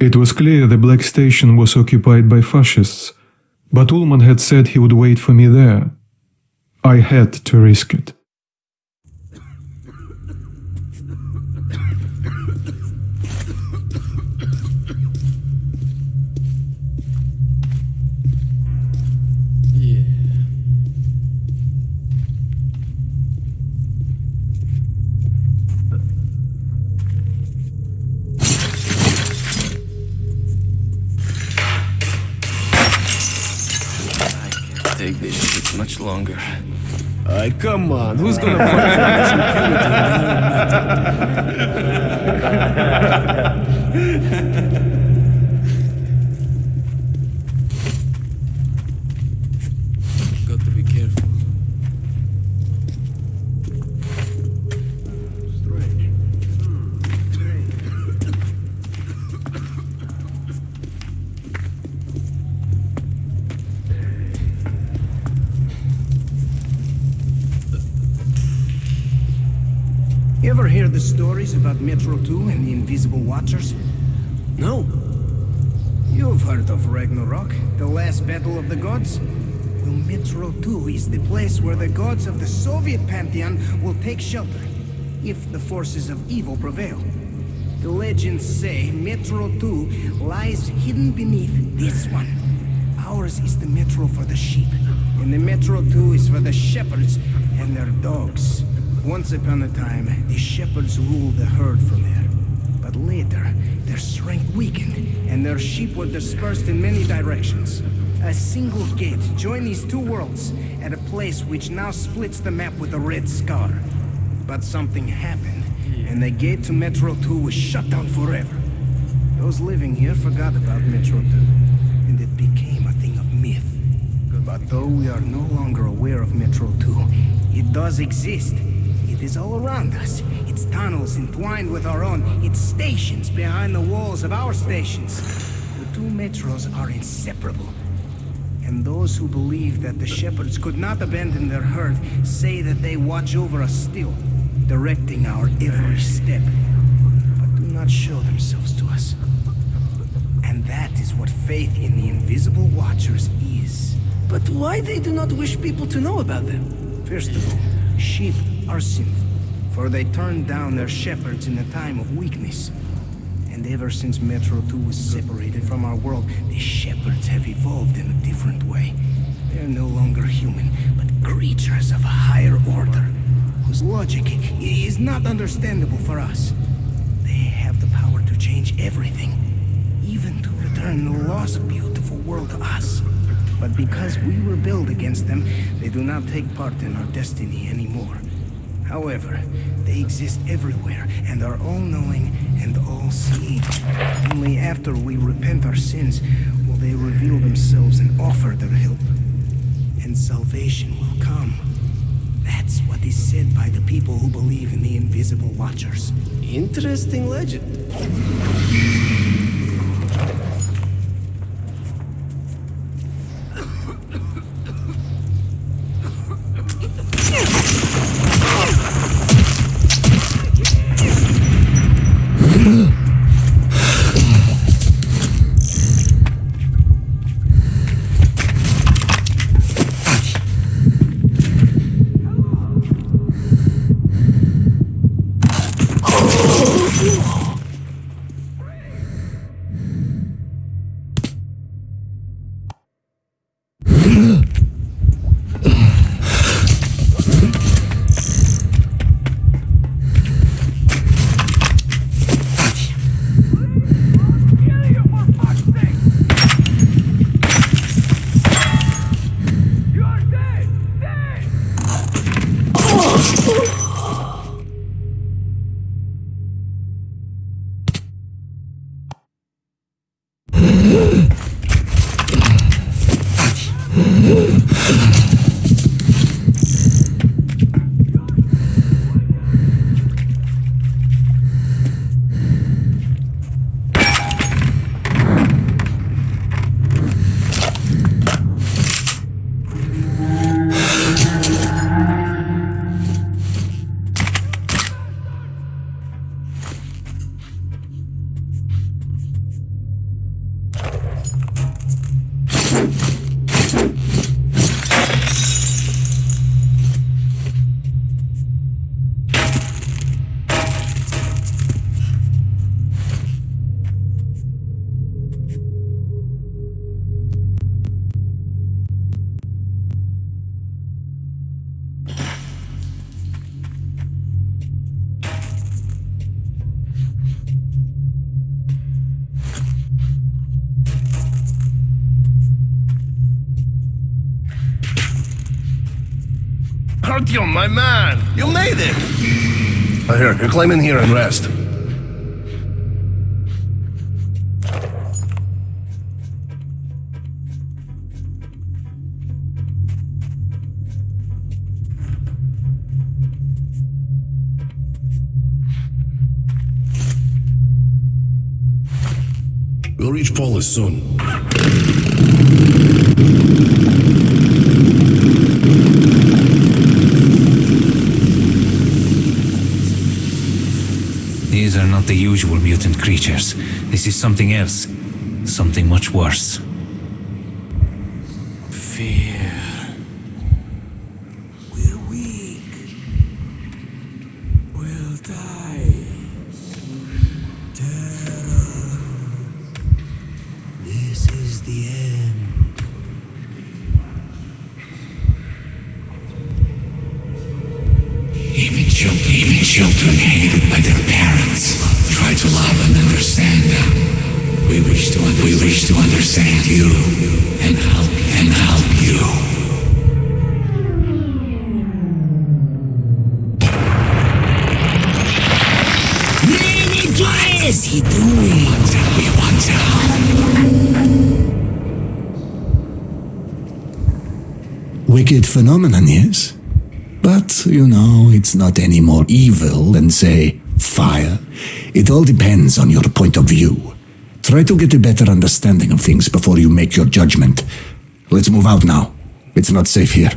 It was clear the Black Station was occupied by fascists, but Ulman had said he would wait for me there. I had to risk it. take this shit much longer. Ay, come on. Who's gonna fight for us and You ever hear the stories about Metro 2 and the Invisible Watchers? No. You've heard of Ragnarok, the last battle of the gods? Well, Metro 2 is the place where the gods of the Soviet pantheon will take shelter, if the forces of evil prevail. The legends say Metro 2 lies hidden beneath this one. Ours is the Metro for the sheep, and the Metro 2 is for the shepherds and their dogs. Once upon a time, the shepherds ruled the herd from there. But later, their strength weakened, and their sheep were dispersed in many directions. A single gate joined these two worlds at a place which now splits the map with a red scar. But something happened, and the gate to Metro 2 was shut down forever. Those living here forgot about Metro 2, and it became a thing of myth. But though we are no longer aware of Metro 2, it does exist. It is all around us. Its tunnels entwined with our own. Its stations behind the walls of our stations. The two metros are inseparable. And those who believe that the shepherds could not abandon their herd say that they watch over us still, directing our every step, but do not show themselves to us. And that is what faith in the invisible watchers is. But why they do not wish people to know about them? First of all, sheep are sinful, for they turned down their shepherds in a time of weakness. And ever since Metro 2 was separated from our world, the shepherds have evolved in a different way. They're no longer human, but creatures of a higher order, whose logic is not understandable for us. They have the power to change everything, even to return the lost beautiful world to us. But because we rebelled against them, they do not take part in our destiny anymore. However, they exist everywhere and are all-knowing and all-seeing. Only after we repent our sins will they reveal themselves and offer their help. And salvation will come. That's what is said by the people who believe in the invisible watchers. Interesting legend. Oh! Artyom, my man! You made it! I heard. You climb in here and rest. We'll reach Polis soon. These are not the usual mutant creatures. This is something else. Something much worse. Fear. We're weak. We'll die. Terror. This is the end. Even children, even children hated by their parents try to love and understand them. We wish to, we wish to understand you and help and help you. What is he doing? We want help. Wicked phenomenon, yes? But, you know, it's not any more evil than, say, fire. It all depends on your point of view. Try to get a better understanding of things before you make your judgment. Let's move out now. It's not safe here.